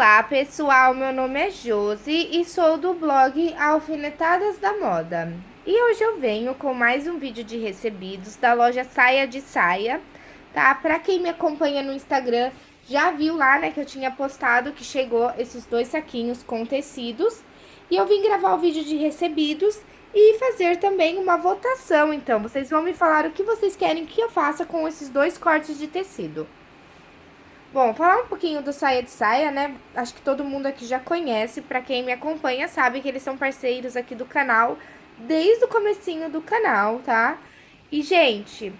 Olá pessoal, meu nome é Josi e sou do blog Alfinetadas da Moda. E hoje eu venho com mais um vídeo de recebidos da loja Saia de Saia, tá? Pra quem me acompanha no Instagram já viu lá, né, que eu tinha postado que chegou esses dois saquinhos com tecidos. E eu vim gravar o vídeo de recebidos e fazer também uma votação, então. Vocês vão me falar o que vocês querem que eu faça com esses dois cortes de tecido. Bom, falar um pouquinho do Saia de Saia, né? Acho que todo mundo aqui já conhece, pra quem me acompanha sabe que eles são parceiros aqui do canal desde o comecinho do canal, tá? E, gente,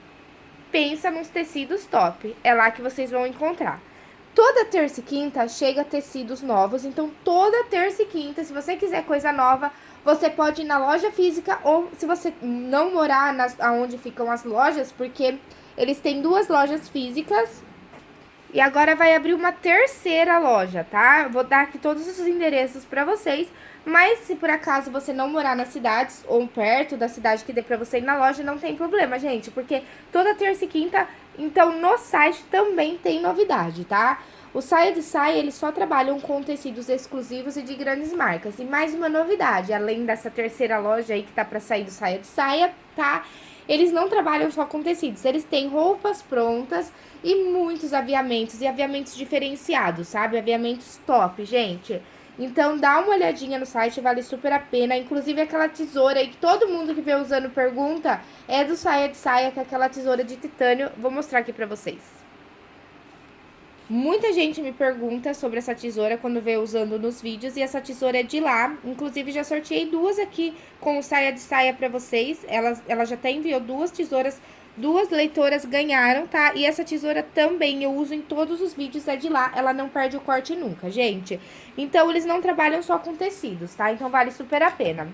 pensa nos tecidos top, é lá que vocês vão encontrar. Toda terça e quinta chega tecidos novos, então toda terça e quinta, se você quiser coisa nova, você pode ir na loja física ou se você não morar nas, ficam as lojas, porque eles têm duas lojas físicas e agora vai abrir uma terceira loja, tá? Vou dar aqui todos os endereços pra vocês. Mas se por acaso você não morar nas cidades ou perto da cidade que dê pra você ir na loja, não tem problema, gente. Porque toda terça e quinta, então no site também tem novidade, tá? O Saia de Saia, eles só trabalham com tecidos exclusivos e de grandes marcas. E mais uma novidade, além dessa terceira loja aí que tá pra sair do Saia de Saia, tá? Eles não trabalham só com tecidos, eles têm roupas prontas e muitos aviamentos, e aviamentos diferenciados, sabe? Aviamentos top, gente. Então, dá uma olhadinha no site, vale super a pena. Inclusive, aquela tesoura aí que todo mundo que vê usando pergunta é do Saia de Saia, que é aquela tesoura de titânio. Vou mostrar aqui pra vocês. Muita gente me pergunta sobre essa tesoura quando vê usando nos vídeos, e essa tesoura é de lá. Inclusive, já sorteei duas aqui com Saia de Saia pra vocês. Ela, ela já até enviou duas tesouras Duas leitoras ganharam, tá? E essa tesoura também eu uso em todos os vídeos, é de lá, ela não perde o corte nunca, gente. Então, eles não trabalham só com tecidos, tá? Então, vale super a pena.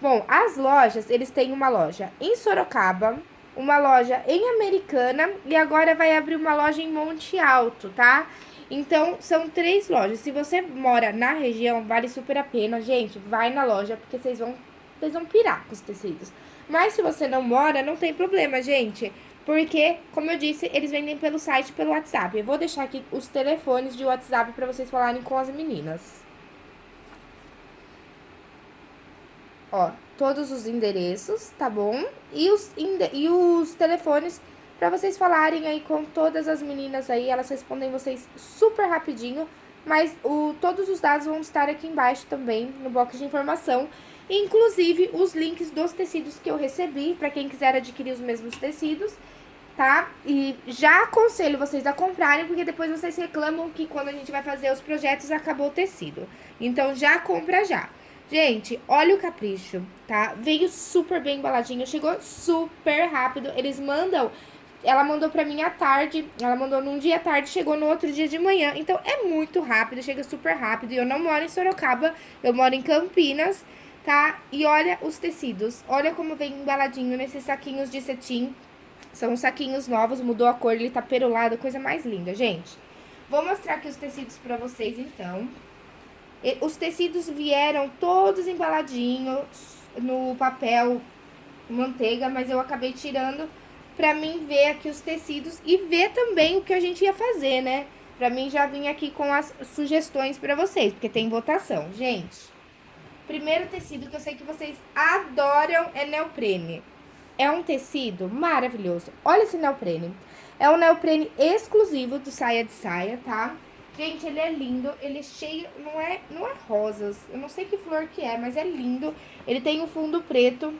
Bom, as lojas, eles têm uma loja em Sorocaba, uma loja em Americana e agora vai abrir uma loja em Monte Alto, tá? Então, são três lojas. Se você mora na região, vale super a pena. Gente, vai na loja, porque vocês vão, vocês vão pirar com os tecidos. Mas se você não mora, não tem problema, gente. Porque, como eu disse, eles vendem pelo site pelo WhatsApp. Eu vou deixar aqui os telefones de WhatsApp para vocês falarem com as meninas. Ó, todos os endereços, tá bom? E os, e os telefones para vocês falarem aí com todas as meninas aí. Elas respondem vocês super rapidinho. Mas o, todos os dados vão estar aqui embaixo também, no box de informação inclusive os links dos tecidos que eu recebi, para quem quiser adquirir os mesmos tecidos, tá? E já aconselho vocês a comprarem, porque depois vocês reclamam que quando a gente vai fazer os projetos acabou o tecido. Então já compra já. Gente, olha o capricho, tá? Veio super bem embaladinho, chegou super rápido. Eles mandam ela mandou pra mim à tarde, ela mandou num dia à tarde, chegou no outro dia de manhã. Então, é muito rápido, chega super rápido. E eu não moro em Sorocaba, eu moro em Campinas tá? E olha os tecidos, olha como vem embaladinho nesses saquinhos de cetim. São saquinhos novos, mudou a cor, ele tá perolado, coisa mais linda, gente. Vou mostrar aqui os tecidos pra vocês, então. Os tecidos vieram todos embaladinhos no papel manteiga, mas eu acabei tirando pra mim ver aqui os tecidos e ver também o que a gente ia fazer, né? Pra mim já vim aqui com as sugestões pra vocês, porque tem votação. Gente, Primeiro tecido que eu sei que vocês adoram é neoprene. É um tecido maravilhoso. Olha esse neoprene. É um neoprene exclusivo do Saia de Saia, tá? Gente, ele é lindo, ele é cheio, não é, não é rosas, eu não sei que flor que é, mas é lindo. Ele tem um fundo preto,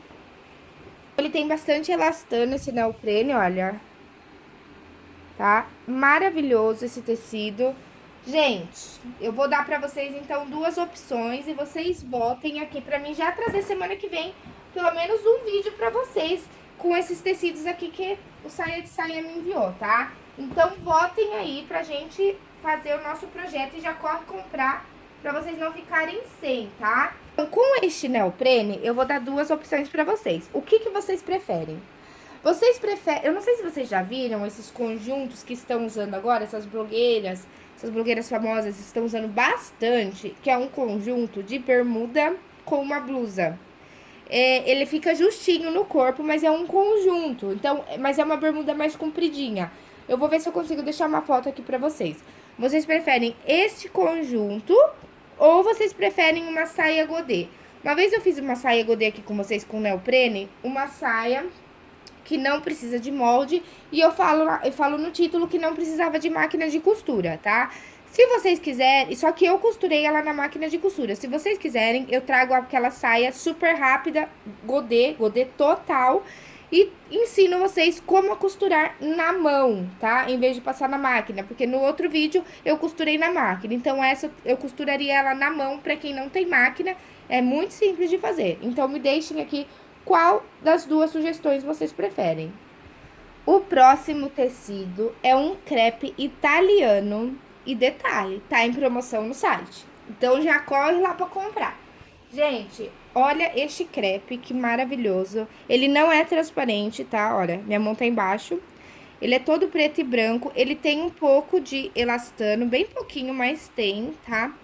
ele tem bastante elastano esse neoprene, olha. Tá? Maravilhoso esse tecido. Gente, eu vou dar pra vocês, então, duas opções e vocês votem aqui pra mim já trazer semana que vem pelo menos um vídeo pra vocês com esses tecidos aqui que o Saia de Saia me enviou, tá? Então, votem aí pra gente fazer o nosso projeto e já corre comprar pra vocês não ficarem sem, tá? Então, com este neoprene, eu vou dar duas opções pra vocês. O que que vocês preferem? Vocês preferem... Eu não sei se vocês já viram esses conjuntos que estão usando agora, essas blogueiras essas blogueiras famosas estão usando bastante, que é um conjunto de bermuda com uma blusa. É, ele fica justinho no corpo, mas é um conjunto, então, mas é uma bermuda mais compridinha. Eu vou ver se eu consigo deixar uma foto aqui pra vocês. Vocês preferem este conjunto ou vocês preferem uma saia godê? Uma vez eu fiz uma saia godê aqui com vocês com neoprene, uma saia que não precisa de molde e eu falo, eu falo no título que não precisava de máquina de costura, tá? Se vocês quiserem, só que eu costurei ela na máquina de costura. Se vocês quiserem, eu trago aquela saia super rápida, godê, godê total, e ensino vocês como costurar na mão, tá? Em vez de passar na máquina, porque no outro vídeo eu costurei na máquina. Então, essa eu costuraria ela na mão pra quem não tem máquina, é muito simples de fazer. Então, me deixem aqui qual das duas sugestões vocês preferem. O próximo tecido é um crepe italiano e detalhe, tá em promoção no site. Então já corre lá para comprar. Gente, olha este crepe, que maravilhoso. Ele não é transparente, tá? Olha, minha mão tá embaixo. Ele é todo preto e branco. Ele tem um pouco de elastano, bem pouquinho, mas tem, tá?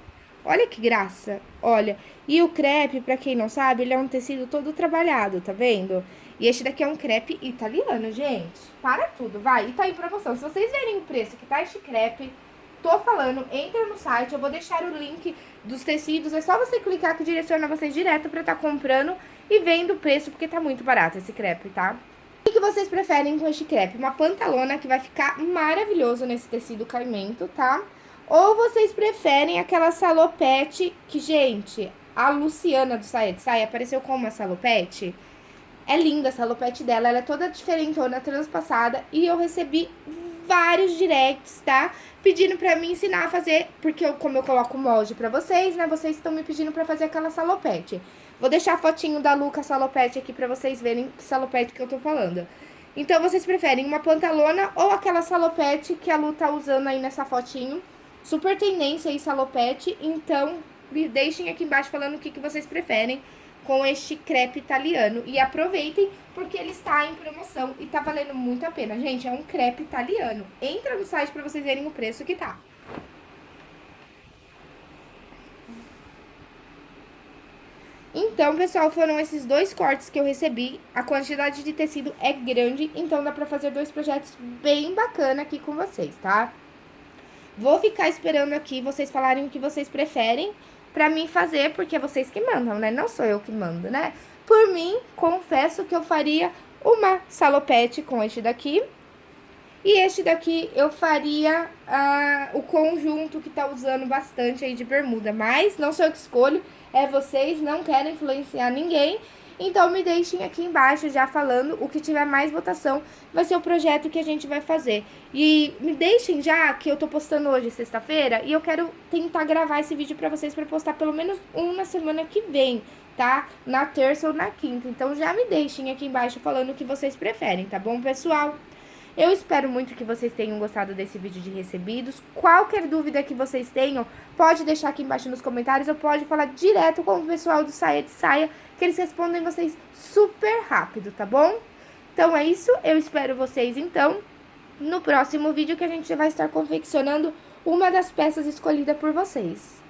Olha que graça, olha. E o crepe, pra quem não sabe, ele é um tecido todo trabalhado, tá vendo? E este daqui é um crepe italiano, gente. Para tudo, vai. E tá em promoção. Se vocês verem o preço que tá este crepe, tô falando, entra no site, eu vou deixar o link dos tecidos, é só você clicar que direciona vocês direto pra tá comprando e vendo o preço, porque tá muito barato esse crepe, tá? O que vocês preferem com este crepe? Uma pantalona que vai ficar maravilhoso nesse tecido caimento, tá? Ou vocês preferem aquela salopete que, gente, a Luciana do Saia de Saia apareceu com uma salopete. É linda a salopete dela, ela é toda diferentona, transpassada. E eu recebi vários directs, tá? Pedindo pra me ensinar a fazer, porque eu, como eu coloco molde pra vocês, né? Vocês estão me pedindo pra fazer aquela salopete. Vou deixar a fotinho da Luca salopete aqui pra vocês verem que salopete que eu tô falando. Então, vocês preferem uma pantalona ou aquela salopete que a Lu tá usando aí nessa fotinho. Super tendência aí, salopete. Então, me deixem aqui embaixo falando o que, que vocês preferem com este crepe italiano. E aproveitem, porque ele está em promoção e tá valendo muito a pena. Gente, é um crepe italiano. Entra no site pra vocês verem o preço que tá. Então, pessoal, foram esses dois cortes que eu recebi. A quantidade de tecido é grande, então dá pra fazer dois projetos bem bacana aqui com vocês, tá? Vou ficar esperando aqui vocês falarem o que vocês preferem pra mim fazer, porque é vocês que mandam, né? Não sou eu que mando, né? Por mim, confesso que eu faria uma salopete com este daqui. E este daqui eu faria uh, o conjunto que tá usando bastante aí de bermuda. Mas não sou eu que escolho, é vocês, não quero influenciar ninguém. Então, me deixem aqui embaixo já falando o que tiver mais votação, vai ser o projeto que a gente vai fazer. E me deixem já, que eu tô postando hoje, sexta-feira, e eu quero tentar gravar esse vídeo pra vocês, pra postar pelo menos um na semana que vem, tá? Na terça ou na quinta. Então, já me deixem aqui embaixo falando o que vocês preferem, tá bom, pessoal? Eu espero muito que vocês tenham gostado desse vídeo de recebidos. Qualquer dúvida que vocês tenham, pode deixar aqui embaixo nos comentários ou pode falar direto com o pessoal do Saia de Saia, que eles respondem vocês super rápido, tá bom? Então é isso, eu espero vocês então no próximo vídeo que a gente vai estar confeccionando uma das peças escolhidas por vocês.